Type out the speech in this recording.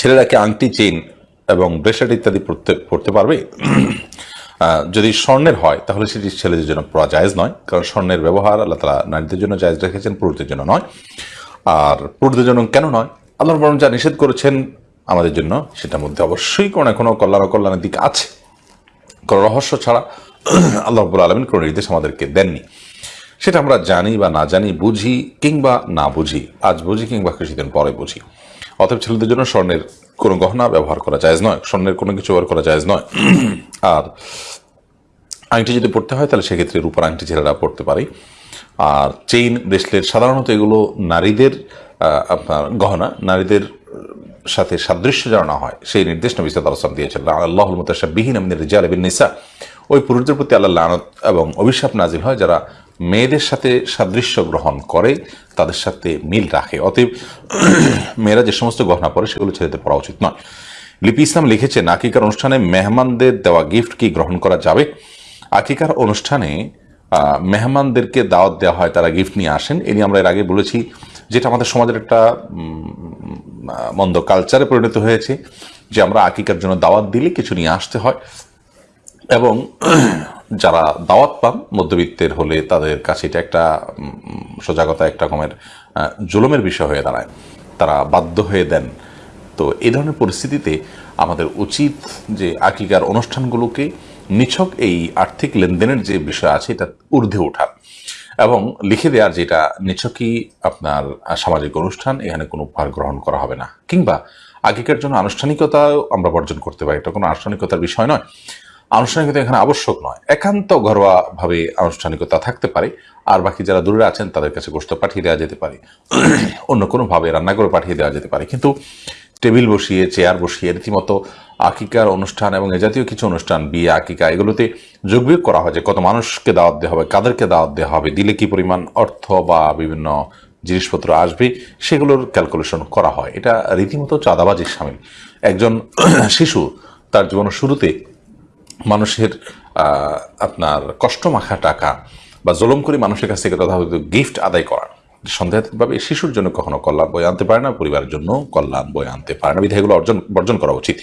ছেলেরা কি আংটি, চেইন এবং ব্রেসলেট ইত্যাদি পড়তে পড়তে পারবে? যদি স্বর্ণের হয়, তাহলে সেটি ছেলেদের জন্য পড়া জায়েজ নয়, কারণ স্বর্ণের ব্যবহার আল্লাহ তালা নারীদের জন্য জায়েজ রেখেছেন, পুরুষদের জন্য নয়। আর পুরুষদের জন্য কেন নয়? আল্লাহ বরং যা নিষেধ করেছেন আমাদের জন্য, সেটার মধ্যে অবশ্যই কোনো না কোনো কল্যাণ অকল্যাণের দিক আছে। কোনো রহস্য ছাড়া আল্লাহ রব্বুল আলমিন কোনো নির্দেশ আমাদেরকে দেননি। সেটা আমরা জানি বা না জানি, বুঝি কিংবা না বুঝি। আজ বুঝি কিংবা কিছুদিন পরে বুঝি। অতএব ছেলেদের জন্য স্বর্ণের কোনো গহনা ব্যবহার করা যায় নয়। স্বর্ণের কোনো কিছু ব্যবহার করা যায় নয়। আর আংটি যদি পড়তে হয়, তাহলে সেক্ষেত্রে রূপার আংটি ছেলেরা পড়তে পারে। আর চেইন, ব্রেসলেট, সাধারণত এগুলো নারীদের আপনার গহনা, নারীদের সাথে সাদৃশ্য যেন না হয়, সেই নির্দেশ নবী সাদ আলসালাম দিয়েছেন। আল্লাহ বিহীন আমিনের রিজাল বিন নিসা। ওই পুরুষদের প্রতি আল্লাহ লানত এবং অভিশাপ নাজিল হয় যারা মেয়েদের সাথে সাদৃশ্য গ্রহণ করে, তাদের সাথে মিল রাখে। অতএব মেয়েরা যে সমস্ত গহনা পরে, সেগুলো ছেলেদের পড়া উচিত নয়। লিপি ইসলাম লিখেছেন আকিকার অনুষ্ঠানে মেহমানদের দেওয়া গিফট কি গ্রহণ করা যাবে? আকিকার অনুষ্ঠানে মেহমানদেরকে দাওয়াত দেওয়া হয়, তারা গিফট নিয়ে আসেন। এ নিয়ে আমরা এর আগে বলেছি যেটা আমাদের সমাজের একটা মন্দ কালচারে পরিণত হয়েছে, যে আমরা আকিকার জন্য দাওয়াত দিলে কিছু নিয়ে আসতে হয়। এবং যারা দাওয়াত পান, মধ্যবিত্তের হলে তাদের কাছে এটা একটা সজাগতা একটা রকমের জুলুমের বিষয় হয়ে দাঁড়ায়। তারা বাধ্য হয়ে দেন। তো এই ধরনের পরিস্থিতিতে আমাদের উচিত যে আকিকার অনুষ্ঠানগুলোকে নিছক এই আর্থিক লেনদেনের যে বিষয় আছে, এটা ঊর্ধ্বে ওঠার এবং লিখে দেওয়ার যেটা নিছকই আপনার সামাজিক অনুষ্ঠান, এখানে কোনো উপহার গ্রহণ করা হবে না। কিংবা আগেকার জন্য আনুষ্ঠানিকতাও আমরা বর্জন করতে পারি। এটা কোনো আনুষ্ঠানিকতার বিষয় নয়। আনুষ্ঠানিকতা এখানে আবশ্যক নয়। একান্ত ঘরোয়া ভাবে আনুষ্ঠানিকতা থাকতে পারে, আর বাকি যারা দূরে আছেন তাদের কাছে গোষ্ঠ পাঠিয়ে দেওয়া যেতে পারে। অন্য কোনোভাবে রান্না করে পাঠিয়ে দেওয়া যেতে পারে। কিন্তু টেবিল বসিয়ে, চেয়ার বসিয়ে, রীতিমতো আকিকার অনুষ্ঠান এবং এ জাতীয় কিছু অনুষ্ঠান, বিয়ে, আকিকা, এগুলোতে যোগবিয়োগ করা হয় যে কত মানুষকে দাওয়াত দেওয়া হবে, কাদেরকে দাওয়াত দেওয়া হবে, দিলে কি পরিমাণ অর্থ বা বিভিন্ন জিনিসপত্র আসবে, সেগুলোর ক্যালকুলেশন করা হয়। এটা রীতিমতো চাঁদাবাজির সামিল। একজন শিশু তার জীবনের শুরুতে মানুষের আপনার কষ্ট মাখা টাকা বা জলম করে মানুষের কাছ থেকে তথাকথিত গিফট আদায় করা। সন্দেহাতীতভাবে শিশুর জন্য কখনো কল্যাণ বই আনতে পারে না, পরিবারের জন্য কল্যাণ বই আনতে পারে না। বিধায়গুলো অর্জন, বর্জন করা উচিত।